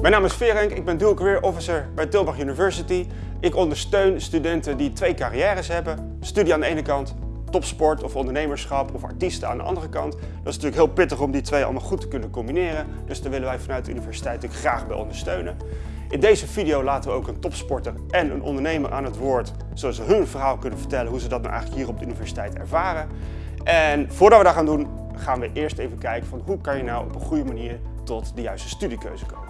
Mijn naam is Verenk, ik ben Dual Career Officer bij Tilburg University. Ik ondersteun studenten die twee carrières hebben. Studie aan de ene kant, topsport of ondernemerschap of artiesten aan de andere kant. Dat is natuurlijk heel pittig om die twee allemaal goed te kunnen combineren. Dus daar willen wij vanuit de universiteit natuurlijk graag bij ondersteunen. In deze video laten we ook een topsporter en een ondernemer aan het woord, zodat ze hun verhaal kunnen vertellen hoe ze dat nou eigenlijk hier op de universiteit ervaren. En voordat we dat gaan doen, gaan we eerst even kijken van hoe kan je nou op een goede manier tot de juiste studiekeuze komen.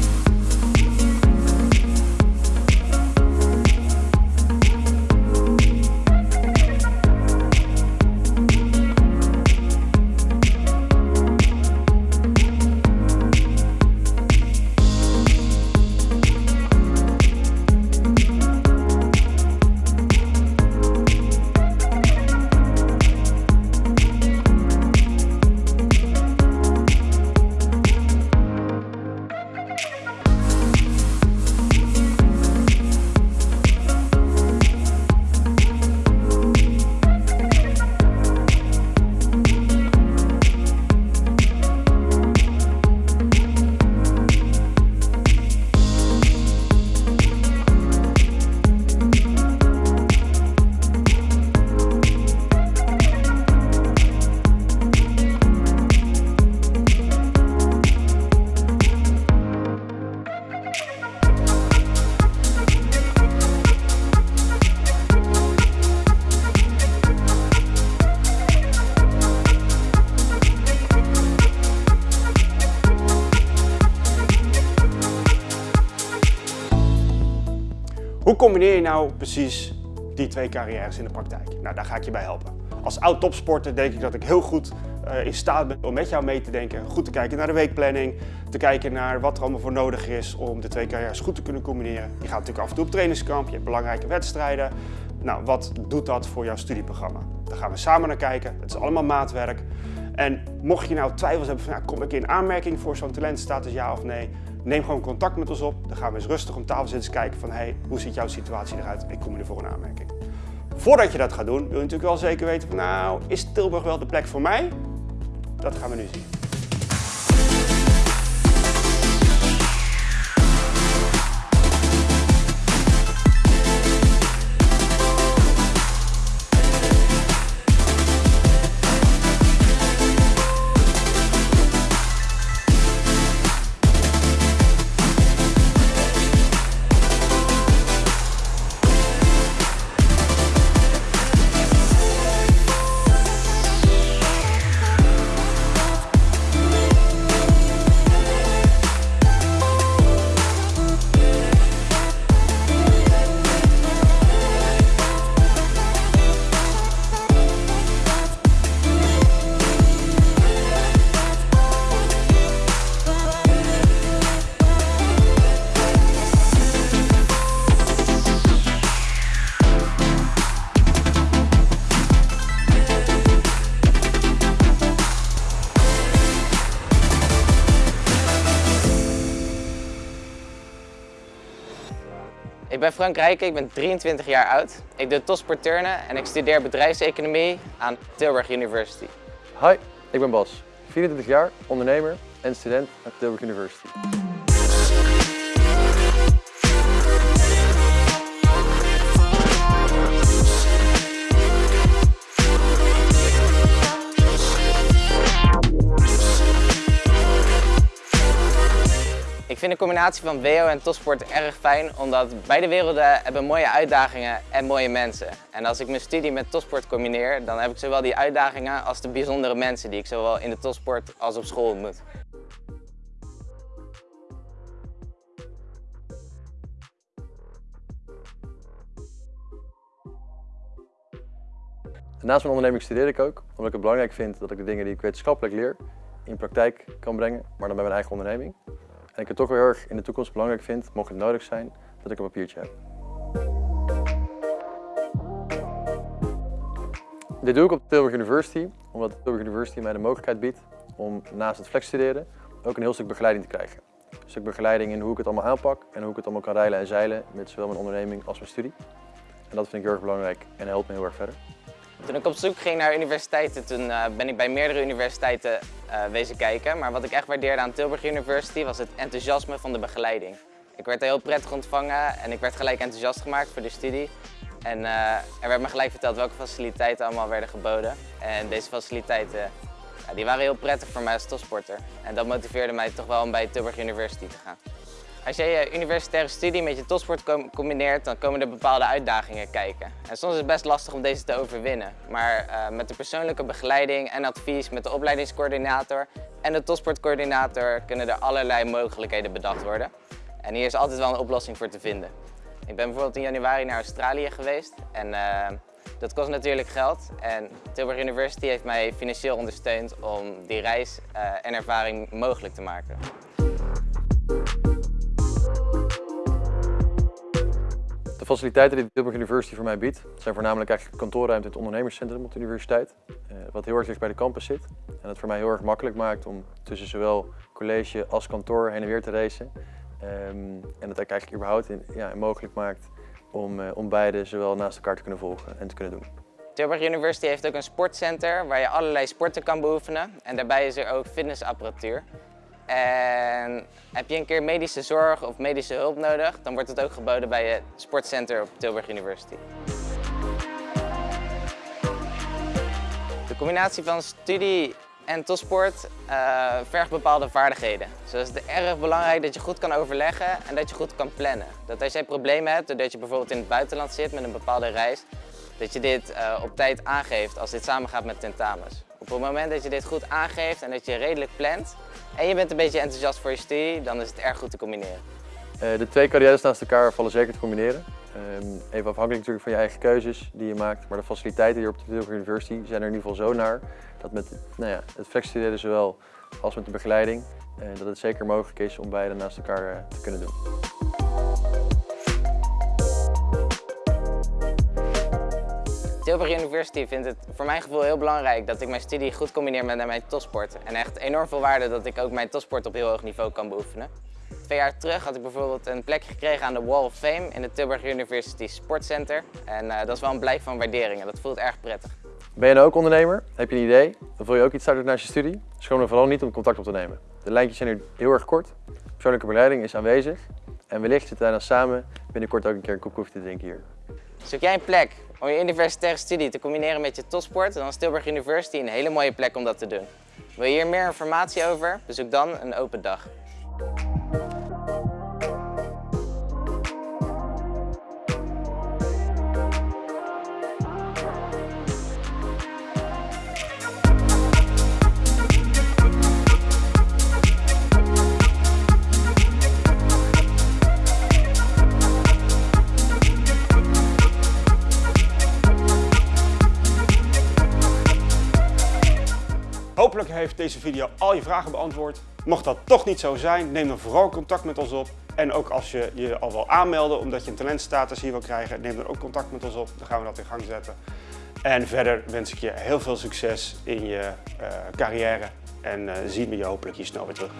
combineer je nou precies die twee carrières in de praktijk? Nou, daar ga ik je bij helpen. Als oud topsporter denk ik dat ik heel goed uh, in staat ben om met jou mee te denken. Goed te kijken naar de weekplanning, te kijken naar wat er allemaal voor nodig is om de twee carrières goed te kunnen combineren. Je gaat natuurlijk af en toe op trainingskamp, je hebt belangrijke wedstrijden. Nou, wat doet dat voor jouw studieprogramma? Daar gaan we samen naar kijken. Het is allemaal maatwerk. En mocht je nou twijfels hebben van, kom ik in aanmerking voor zo'n talentstatus, ja of nee? Neem gewoon contact met ons op. Dan gaan we eens rustig om tafel zitten kijken van, hey, hoe ziet jouw situatie eruit? Ik kom je ervoor een aanmerking. Voordat je dat gaat doen, wil je natuurlijk wel zeker weten nou, is Tilburg wel de plek voor mij? Dat gaan we nu zien. Ik ben Frank Rijken, ik ben 23 jaar oud. Ik doe topsport en ik studeer bedrijfseconomie aan Tilburg University. Hi, ik ben Bas, 24 jaar, ondernemer en student aan Tilburg University. Ik vind de combinatie van WO en topsport erg fijn, omdat beide werelden hebben mooie uitdagingen en mooie mensen. En als ik mijn studie met topsport combineer, dan heb ik zowel die uitdagingen als de bijzondere mensen die ik zowel in de topsport als op school ontmoet. Naast mijn onderneming studeer ik ook, omdat ik het belangrijk vind dat ik de dingen die ik wetenschappelijk leer in praktijk kan brengen, maar dan bij mijn eigen onderneming. En ik het toch weer erg in de toekomst belangrijk vind, mocht het nodig zijn, dat ik een papiertje heb. Dit doe ik op Tilburg University, omdat Tilburg University mij de mogelijkheid biedt om naast het flex studeren ook een heel stuk begeleiding te krijgen. Een stuk begeleiding in hoe ik het allemaal aanpak en hoe ik het allemaal kan rijlen en zeilen met zowel mijn onderneming als mijn studie. En dat vind ik heel erg belangrijk en helpt me heel erg verder. Toen ik op zoek ging naar universiteiten, toen uh, ben ik bij meerdere universiteiten uh, wezen kijken. Maar wat ik echt waardeerde aan Tilburg University was het enthousiasme van de begeleiding. Ik werd heel prettig ontvangen en ik werd gelijk enthousiast gemaakt voor de studie. En uh, er werd me gelijk verteld welke faciliteiten allemaal werden geboden. En deze faciliteiten ja, die waren heel prettig voor mij als topsporter. En dat motiveerde mij toch wel om bij Tilburg University te gaan. Als je je universitaire studie met je topsport combineert, dan komen er bepaalde uitdagingen kijken. En soms is het best lastig om deze te overwinnen. Maar uh, met de persoonlijke begeleiding en advies met de opleidingscoördinator en de topsportcoördinator kunnen er allerlei mogelijkheden bedacht worden. En hier is altijd wel een oplossing voor te vinden. Ik ben bijvoorbeeld in januari naar Australië geweest en uh, dat kost natuurlijk geld. En Tilburg University heeft mij financieel ondersteund om die reis uh, en ervaring mogelijk te maken. De faciliteiten die Tilburg University voor mij biedt, zijn voornamelijk eigenlijk kantoorruimte en het ondernemerscentrum op de universiteit. Uh, wat heel erg dicht bij de campus zit. En dat voor mij heel erg makkelijk maakt om tussen zowel college als kantoor heen en weer te racen. Um, en dat eigenlijk überhaupt in, mogelijk maakt om, uh, om beide zowel naast elkaar te kunnen volgen en te kunnen doen. Tilburg University heeft ook een sportcenter waar je allerlei sporten kan beoefenen. En daarbij is er ook fitnessapparatuur. En heb je een keer medische zorg of medische hulp nodig, dan wordt het ook geboden bij het sportcenter op Tilburg University. De combinatie van studie en topsport uh, vergt bepaalde vaardigheden. Zo is het erg belangrijk dat je goed kan overleggen en dat je goed kan plannen. Dat als jij problemen hebt, doordat je bijvoorbeeld in het buitenland zit met een bepaalde reis, dat je dit uh, op tijd aangeeft als dit samengaat met tentamens. Op het moment dat je dit goed aangeeft en dat je redelijk plant en je bent een beetje enthousiast voor je studie, dan is het erg goed te combineren. Uh, de twee carrières naast elkaar vallen zeker te combineren. Um, even afhankelijk natuurlijk van je eigen keuzes die je maakt, maar de faciliteiten hier op de Tilburg University zijn er in ieder geval zo naar dat met nou ja, het flexstuderen zowel als met de begeleiding, uh, dat het zeker mogelijk is om beide naast elkaar uh, te kunnen doen. Tilburg University vindt het voor mijn gevoel heel belangrijk dat ik mijn studie goed combineer met mijn topsport. En echt enorm veel waarde dat ik ook mijn topsport op heel hoog niveau kan beoefenen. Twee jaar terug had ik bijvoorbeeld een plek gekregen aan de Wall of Fame in het Tilburg University Sportcenter. En uh, dat is wel een blijk van waardering en dat voelt erg prettig. Ben je nou ook ondernemer? Heb je een idee? Of wil je ook iets starten naast je studie? Schroom er vooral niet om contact op te nemen. De lijntjes zijn nu heel erg kort. Persoonlijke begeleiding is aanwezig. En wellicht zitten wij dan samen binnenkort ook een keer een kop koffie te drinken hier. Zoek jij een plek om je universitaire studie te combineren met je topsport, dan is Tilburg University een hele mooie plek om dat te doen. Wil je hier meer informatie over? Bezoek dan een open dag. Heeft deze video al je vragen beantwoord. Mocht dat toch niet zo zijn, neem dan vooral contact met ons op. En ook als je je al wil aanmelden omdat je een talentstatus hier wil krijgen, neem dan ook contact met ons op. Dan gaan we dat in gang zetten. En verder wens ik je heel veel succes in je uh, carrière en uh, zien we je hopelijk hier snel weer terug.